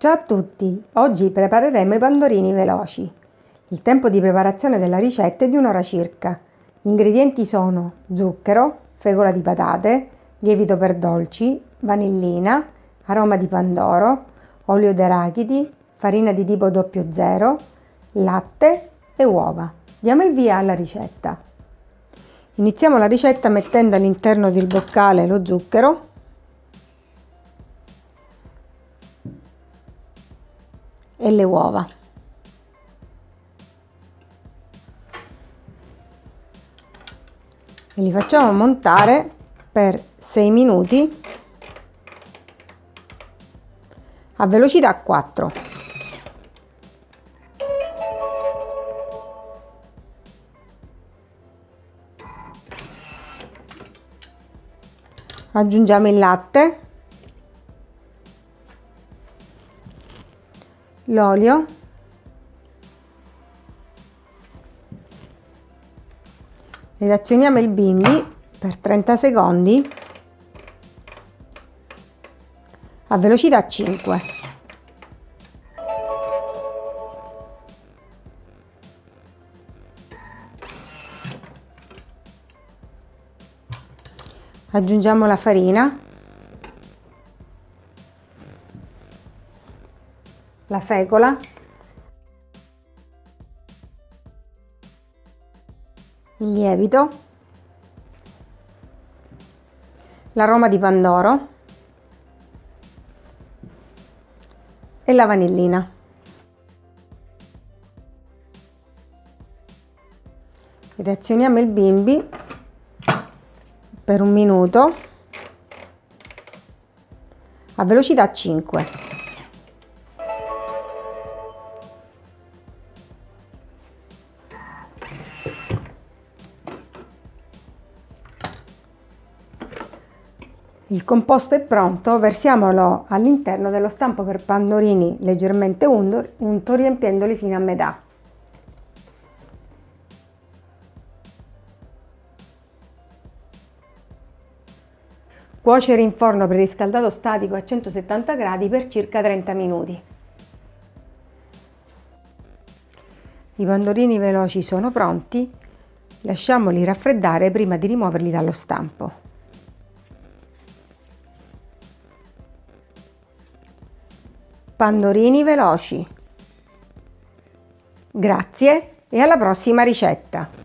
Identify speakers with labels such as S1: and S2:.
S1: Ciao a tutti! Oggi prepareremo i pandorini veloci. Il tempo di preparazione della ricetta è di un'ora circa. Gli ingredienti sono zucchero, fegola di patate, lievito per dolci, vanillina, aroma di pandoro, olio d'arachidi, farina di tipo 00, latte e uova. Diamo il via alla ricetta. Iniziamo la ricetta mettendo all'interno del boccale lo zucchero e le uova. E li facciamo montare per 6 minuti a velocità 4. Aggiungiamo il latte l'olio. Ed azioniamo il bimbi per 30 secondi. A velocità 5. Aggiungiamo la farina la fecola, il lievito, l'aroma di pandoro e la vanillina. Ed azioniamo il bimbi per un minuto a velocità 5. Il composto è pronto, versiamolo all'interno dello stampo per pandorini leggermente unto riempiendoli fino a metà. Cuocere in forno preriscaldato statico a 170 gradi per circa 30 minuti. I pandorini veloci sono pronti, lasciamoli raffreddare prima di rimuoverli dallo stampo. Pandorini veloci. Grazie e alla prossima ricetta!